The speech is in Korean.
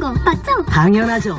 거 맞죠? 당연하죠.